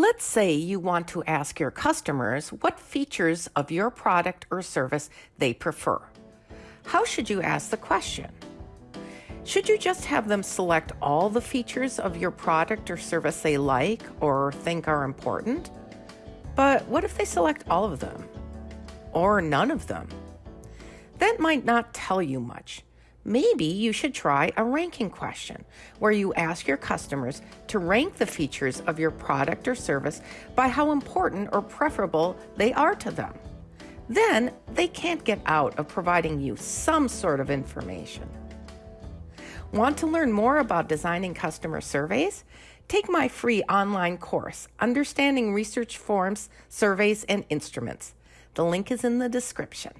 Let's say you want to ask your customers what features of your product or service they prefer. How should you ask the question? Should you just have them select all the features of your product or service they like or think are important? But what if they select all of them? Or none of them? That might not tell you much. Maybe you should try a ranking question where you ask your customers to rank the features of your product or service by how important or preferable they are to them. Then they can't get out of providing you some sort of information. Want to learn more about designing customer surveys? Take my free online course, Understanding Research Forms, Surveys, and Instruments. The link is in the description.